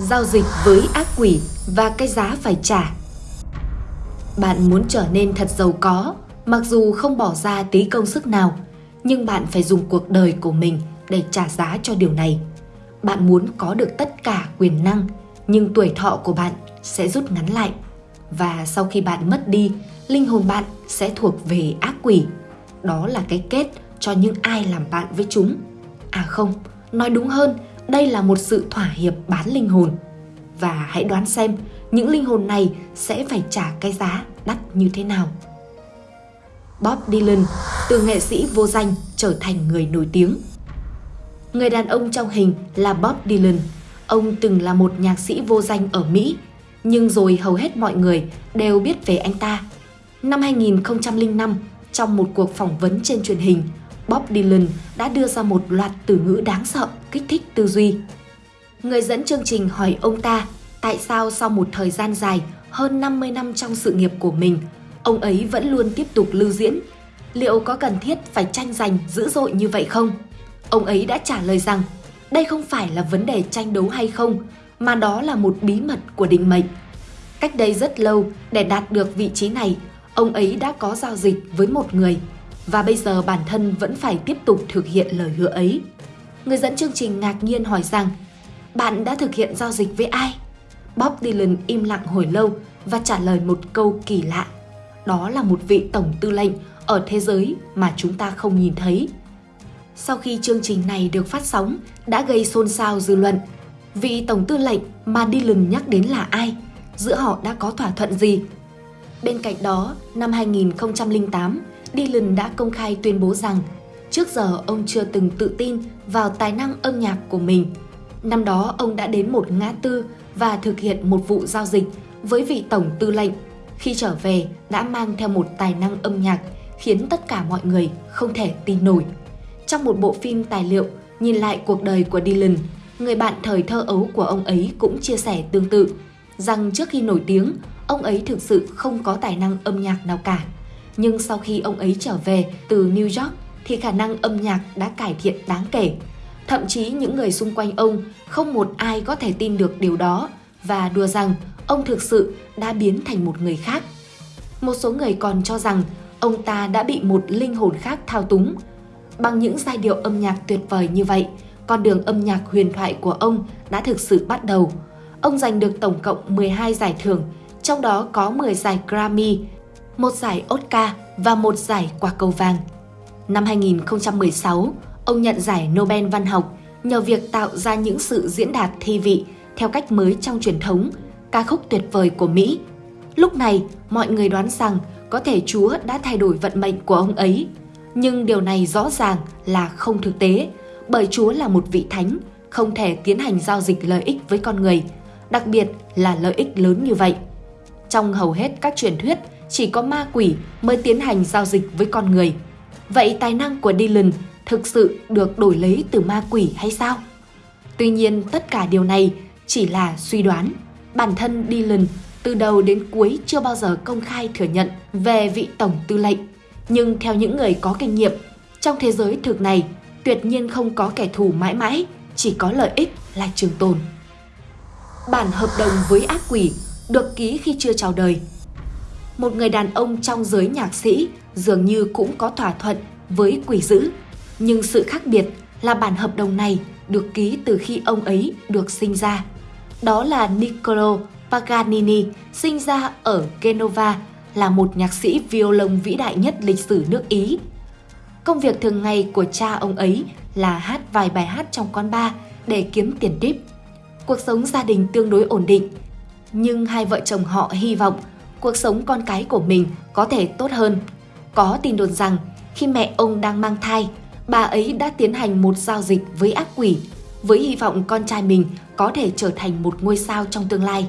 giao dịch với ác quỷ và cái giá phải trả. Bạn muốn trở nên thật giàu có, mặc dù không bỏ ra tí công sức nào, nhưng bạn phải dùng cuộc đời của mình để trả giá cho điều này. Bạn muốn có được tất cả quyền năng, nhưng tuổi thọ của bạn sẽ rút ngắn lại. Và sau khi bạn mất đi, linh hồn bạn sẽ thuộc về ác quỷ. Đó là cái kết cho những ai làm bạn với chúng. À không, nói đúng hơn, đây là một sự thỏa hiệp bán linh hồn. Và hãy đoán xem những linh hồn này sẽ phải trả cái giá đắt như thế nào. Bob Dylan từ nghệ sĩ vô danh trở thành người nổi tiếng. Người đàn ông trong hình là Bob Dylan. Ông từng là một nhạc sĩ vô danh ở Mỹ, nhưng rồi hầu hết mọi người đều biết về anh ta. Năm 2005, trong một cuộc phỏng vấn trên truyền hình, Bob Dylan đã đưa ra một loạt từ ngữ đáng sợ kích thích tư duy. Người dẫn chương trình hỏi ông ta tại sao sau một thời gian dài hơn 50 năm trong sự nghiệp của mình, ông ấy vẫn luôn tiếp tục lưu diễn. Liệu có cần thiết phải tranh giành dữ dội như vậy không? Ông ấy đã trả lời rằng đây không phải là vấn đề tranh đấu hay không, mà đó là một bí mật của định mệnh. Cách đây rất lâu, để đạt được vị trí này, ông ấy đã có giao dịch với một người và bây giờ bản thân vẫn phải tiếp tục thực hiện lời hứa ấy. Người dẫn chương trình ngạc nhiên hỏi rằng bạn đã thực hiện giao dịch với ai? Bob Dylan im lặng hồi lâu và trả lời một câu kỳ lạ. Đó là một vị tổng tư lệnh ở thế giới mà chúng ta không nhìn thấy. Sau khi chương trình này được phát sóng đã gây xôn xao dư luận. Vị tổng tư lệnh mà Dylan nhắc đến là ai? Giữa họ đã có thỏa thuận gì? Bên cạnh đó, năm 2008, Dylan đã công khai tuyên bố rằng trước giờ ông chưa từng tự tin vào tài năng âm nhạc của mình. Năm đó ông đã đến một ngã tư và thực hiện một vụ giao dịch với vị tổng tư lệnh. Khi trở về đã mang theo một tài năng âm nhạc khiến tất cả mọi người không thể tin nổi. Trong một bộ phim tài liệu nhìn lại cuộc đời của Dylan, người bạn thời thơ ấu của ông ấy cũng chia sẻ tương tự rằng trước khi nổi tiếng, ông ấy thực sự không có tài năng âm nhạc nào cả. Nhưng sau khi ông ấy trở về từ New York thì khả năng âm nhạc đã cải thiện đáng kể. Thậm chí những người xung quanh ông không một ai có thể tin được điều đó và đùa rằng ông thực sự đã biến thành một người khác. Một số người còn cho rằng ông ta đã bị một linh hồn khác thao túng. Bằng những giai điệu âm nhạc tuyệt vời như vậy, con đường âm nhạc huyền thoại của ông đã thực sự bắt đầu. Ông giành được tổng cộng 12 giải thưởng, trong đó có 10 giải Grammy, một giải Oscar và một giải quả cầu vàng. Năm 2016, ông nhận giải Nobel văn học nhờ việc tạo ra những sự diễn đạt thi vị theo cách mới trong truyền thống, ca khúc tuyệt vời của Mỹ. Lúc này, mọi người đoán rằng có thể Chúa đã thay đổi vận mệnh của ông ấy. Nhưng điều này rõ ràng là không thực tế, bởi Chúa là một vị thánh, không thể tiến hành giao dịch lợi ích với con người, đặc biệt là lợi ích lớn như vậy. Trong hầu hết các truyền thuyết, chỉ có ma quỷ mới tiến hành giao dịch với con người. Vậy tài năng của Dylan thực sự được đổi lấy từ ma quỷ hay sao? Tuy nhiên tất cả điều này chỉ là suy đoán. Bản thân Dylan từ đầu đến cuối chưa bao giờ công khai thừa nhận về vị tổng tư lệnh. Nhưng theo những người có kinh nghiệm, trong thế giới thực này tuyệt nhiên không có kẻ thù mãi mãi, chỉ có lợi ích là trường tồn. Bản hợp đồng với ác quỷ được ký khi chưa chào đời. Một người đàn ông trong giới nhạc sĩ dường như cũng có thỏa thuận với quỷ dữ, nhưng sự khác biệt là bản hợp đồng này được ký từ khi ông ấy được sinh ra. Đó là Niccolo Paganini, sinh ra ở Genova, là một nhạc sĩ violon vĩ đại nhất lịch sử nước Ý. Công việc thường ngày của cha ông ấy là hát vài bài hát trong quán bar để kiếm tiền tip. Cuộc sống gia đình tương đối ổn định, nhưng hai vợ chồng họ hy vọng cuộc sống con cái của mình có thể tốt hơn. Có tin đồn rằng khi mẹ ông đang mang thai, bà ấy đã tiến hành một giao dịch với ác quỷ với hy vọng con trai mình có thể trở thành một ngôi sao trong tương lai.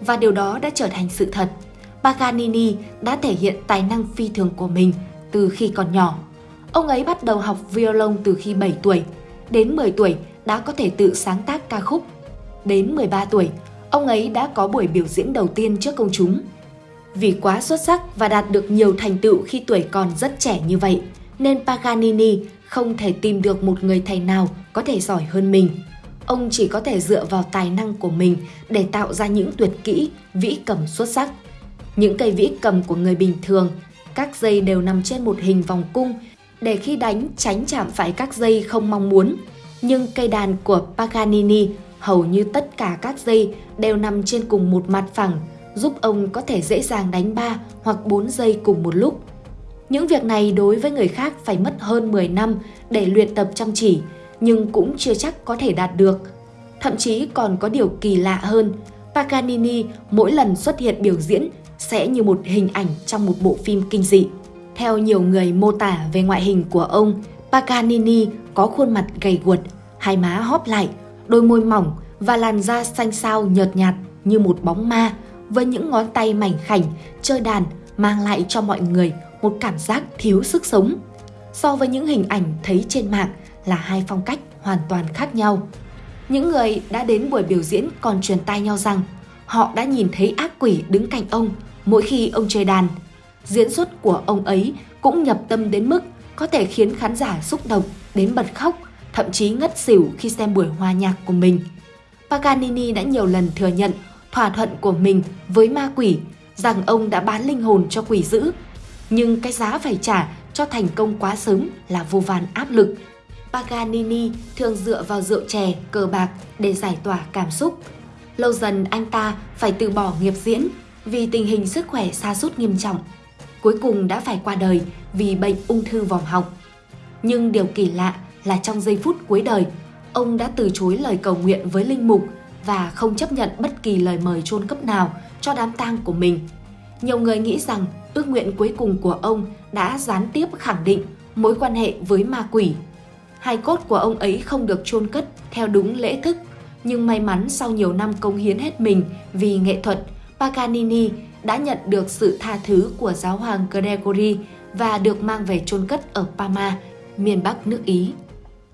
Và điều đó đã trở thành sự thật. Paganini đã thể hiện tài năng phi thường của mình từ khi còn nhỏ. Ông ấy bắt đầu học violon từ khi 7 tuổi. Đến 10 tuổi đã có thể tự sáng tác ca khúc. Đến 13 tuổi, ông ấy đã có buổi biểu diễn đầu tiên trước công chúng. Vì quá xuất sắc và đạt được nhiều thành tựu khi tuổi còn rất trẻ như vậy, nên Paganini không thể tìm được một người thầy nào có thể giỏi hơn mình. ông chỉ có thể dựa vào tài năng của mình để tạo ra những tuyệt kỹ, vĩ cầm xuất sắc. Những cây vĩ cầm của người bình thường, các dây đều nằm trên một hình vòng cung để khi đánh tránh chạm phải các dây không mong muốn. Nhưng cây đàn của Paganini hầu như tất cả các dây đều nằm trên cùng một mặt phẳng, giúp ông có thể dễ dàng đánh 3 hoặc 4 giây cùng một lúc. Những việc này đối với người khác phải mất hơn 10 năm để luyện tập chăm chỉ, nhưng cũng chưa chắc có thể đạt được. Thậm chí còn có điều kỳ lạ hơn, Paganini mỗi lần xuất hiện biểu diễn sẽ như một hình ảnh trong một bộ phim kinh dị. Theo nhiều người mô tả về ngoại hình của ông, Paganini có khuôn mặt gầy guột, hai má hóp lại, đôi môi mỏng và làn da xanh xao nhợt nhạt như một bóng ma với những ngón tay mảnh khảnh chơi đàn mang lại cho mọi người một cảm giác thiếu sức sống. So với những hình ảnh thấy trên mạng là hai phong cách hoàn toàn khác nhau. Những người đã đến buổi biểu diễn còn truyền tai nhau rằng họ đã nhìn thấy ác quỷ đứng cạnh ông mỗi khi ông chơi đàn. Diễn xuất của ông ấy cũng nhập tâm đến mức có thể khiến khán giả xúc động đến bật khóc, thậm chí ngất xỉu khi xem buổi hòa nhạc của mình. Paganini đã nhiều lần thừa nhận thỏa thuận của mình với ma quỷ rằng ông đã bán linh hồn cho quỷ dữ. Nhưng cái giá phải trả cho thành công quá sớm là vô vàn áp lực. Paganini thường dựa vào rượu chè, cờ bạc để giải tỏa cảm xúc. Lâu dần anh ta phải từ bỏ nghiệp diễn vì tình hình sức khỏe sa sút nghiêm trọng. Cuối cùng đã phải qua đời vì bệnh ung thư vòm họng. Nhưng điều kỳ lạ là trong giây phút cuối đời, ông đã từ chối lời cầu nguyện với linh mục và không chấp nhận bất kỳ lời mời chôn cấp nào cho đám tang của mình. Nhiều người nghĩ rằng ước nguyện cuối cùng của ông đã gián tiếp khẳng định mối quan hệ với ma quỷ. Hai cốt của ông ấy không được chôn cất theo đúng lễ thức, nhưng may mắn sau nhiều năm công hiến hết mình vì nghệ thuật, Paganini đã nhận được sự tha thứ của giáo hoàng Gregory và được mang về chôn cất ở Parma, miền Bắc nước Ý.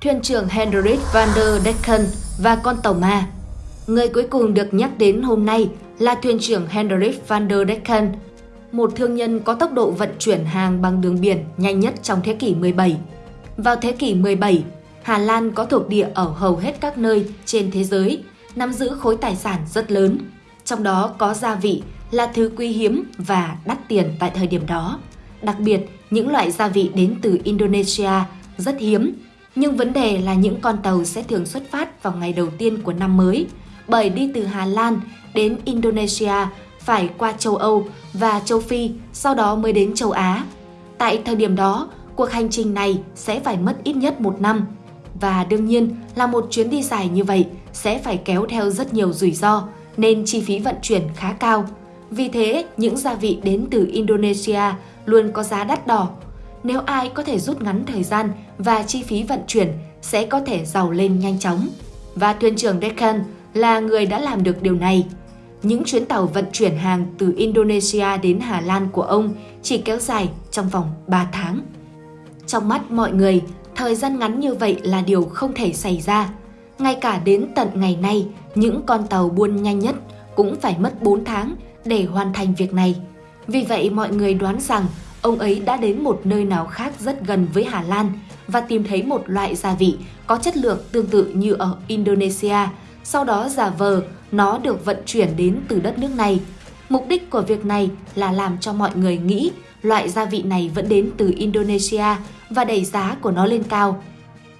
Thuyền trưởng Hendrik van der Decken và con tàu ma Người cuối cùng được nhắc đến hôm nay là thuyền trưởng Hendrik van der Decken, một thương nhân có tốc độ vận chuyển hàng bằng đường biển nhanh nhất trong thế kỷ 17. Vào thế kỷ 17, Hà Lan có thuộc địa ở hầu hết các nơi trên thế giới, nắm giữ khối tài sản rất lớn. Trong đó có gia vị là thứ quý hiếm và đắt tiền tại thời điểm đó. Đặc biệt, những loại gia vị đến từ Indonesia rất hiếm, nhưng vấn đề là những con tàu sẽ thường xuất phát vào ngày đầu tiên của năm mới – bởi đi từ Hà Lan đến Indonesia phải qua châu Âu và châu Phi, sau đó mới đến châu Á. Tại thời điểm đó, cuộc hành trình này sẽ phải mất ít nhất một năm. Và đương nhiên là một chuyến đi dài như vậy sẽ phải kéo theo rất nhiều rủi ro, nên chi phí vận chuyển khá cao. Vì thế, những gia vị đến từ Indonesia luôn có giá đắt đỏ. Nếu ai có thể rút ngắn thời gian và chi phí vận chuyển sẽ có thể giàu lên nhanh chóng. Và thuyền trưởng Deccan là người đã làm được điều này. Những chuyến tàu vận chuyển hàng từ Indonesia đến Hà Lan của ông chỉ kéo dài trong vòng 3 tháng. Trong mắt mọi người, thời gian ngắn như vậy là điều không thể xảy ra. Ngay cả đến tận ngày nay, những con tàu buôn nhanh nhất cũng phải mất 4 tháng để hoàn thành việc này. Vì vậy mọi người đoán rằng ông ấy đã đến một nơi nào khác rất gần với Hà Lan và tìm thấy một loại gia vị có chất lượng tương tự như ở Indonesia sau đó giả vờ nó được vận chuyển đến từ đất nước này. Mục đích của việc này là làm cho mọi người nghĩ loại gia vị này vẫn đến từ Indonesia và đẩy giá của nó lên cao.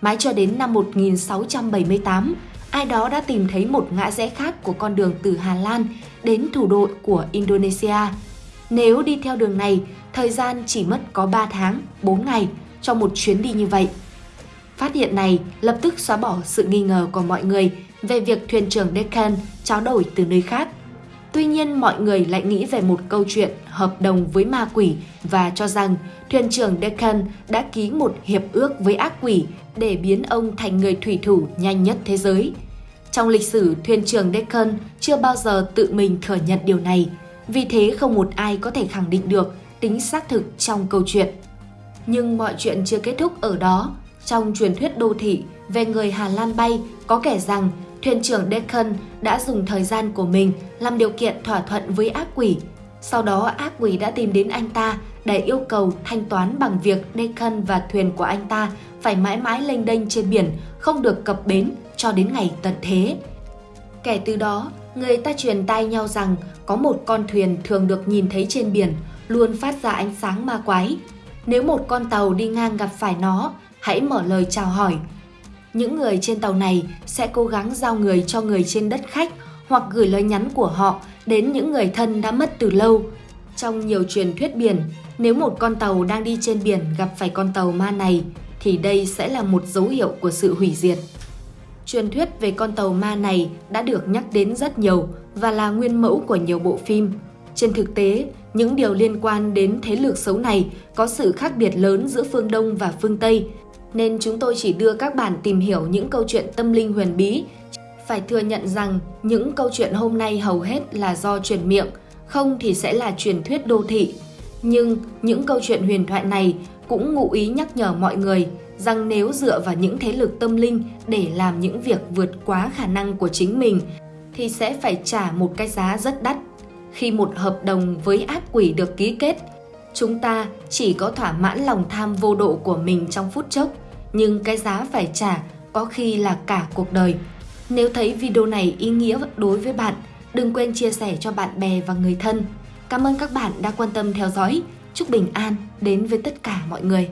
Mãi cho đến năm 1678, ai đó đã tìm thấy một ngã rẽ khác của con đường từ Hà Lan đến thủ đô của Indonesia. Nếu đi theo đường này, thời gian chỉ mất có 3 tháng, 4 ngày cho một chuyến đi như vậy. Phát hiện này lập tức xóa bỏ sự nghi ngờ của mọi người về việc thuyền trưởng Deccan tráo đổi từ nơi khác. Tuy nhiên mọi người lại nghĩ về một câu chuyện hợp đồng với ma quỷ và cho rằng thuyền trưởng Deccan đã ký một hiệp ước với ác quỷ để biến ông thành người thủy thủ nhanh nhất thế giới. Trong lịch sử, thuyền trưởng Deccan chưa bao giờ tự mình thừa nhận điều này, vì thế không một ai có thể khẳng định được tính xác thực trong câu chuyện. Nhưng mọi chuyện chưa kết thúc ở đó. Trong truyền thuyết đô thị về người Hà Lan bay có kể rằng thuyền trưởng Deacon đã dùng thời gian của mình làm điều kiện thỏa thuận với ác quỷ. Sau đó ác quỷ đã tìm đến anh ta để yêu cầu thanh toán bằng việc Deacon và thuyền của anh ta phải mãi mãi lênh đênh trên biển, không được cập bến cho đến ngày tận thế. Kể từ đó, người ta truyền tai nhau rằng có một con thuyền thường được nhìn thấy trên biển luôn phát ra ánh sáng ma quái. Nếu một con tàu đi ngang gặp phải nó, hãy mở lời chào hỏi. Những người trên tàu này sẽ cố gắng giao người cho người trên đất khách hoặc gửi lời nhắn của họ đến những người thân đã mất từ lâu. Trong nhiều truyền thuyết biển, nếu một con tàu đang đi trên biển gặp phải con tàu ma này, thì đây sẽ là một dấu hiệu của sự hủy diệt. Truyền thuyết về con tàu ma này đã được nhắc đến rất nhiều và là nguyên mẫu của nhiều bộ phim. Trên thực tế, những điều liên quan đến thế lực xấu này có sự khác biệt lớn giữa phương Đông và phương Tây, nên chúng tôi chỉ đưa các bạn tìm hiểu những câu chuyện tâm linh huyền bí. Phải thừa nhận rằng những câu chuyện hôm nay hầu hết là do truyền miệng, không thì sẽ là truyền thuyết đô thị. Nhưng những câu chuyện huyền thoại này cũng ngụ ý nhắc nhở mọi người rằng nếu dựa vào những thế lực tâm linh để làm những việc vượt quá khả năng của chính mình thì sẽ phải trả một cái giá rất đắt. Khi một hợp đồng với ác quỷ được ký kết, chúng ta chỉ có thỏa mãn lòng tham vô độ của mình trong phút chốc, nhưng cái giá phải trả có khi là cả cuộc đời. Nếu thấy video này ý nghĩa đối với bạn, đừng quên chia sẻ cho bạn bè và người thân. Cảm ơn các bạn đã quan tâm theo dõi. Chúc bình an đến với tất cả mọi người.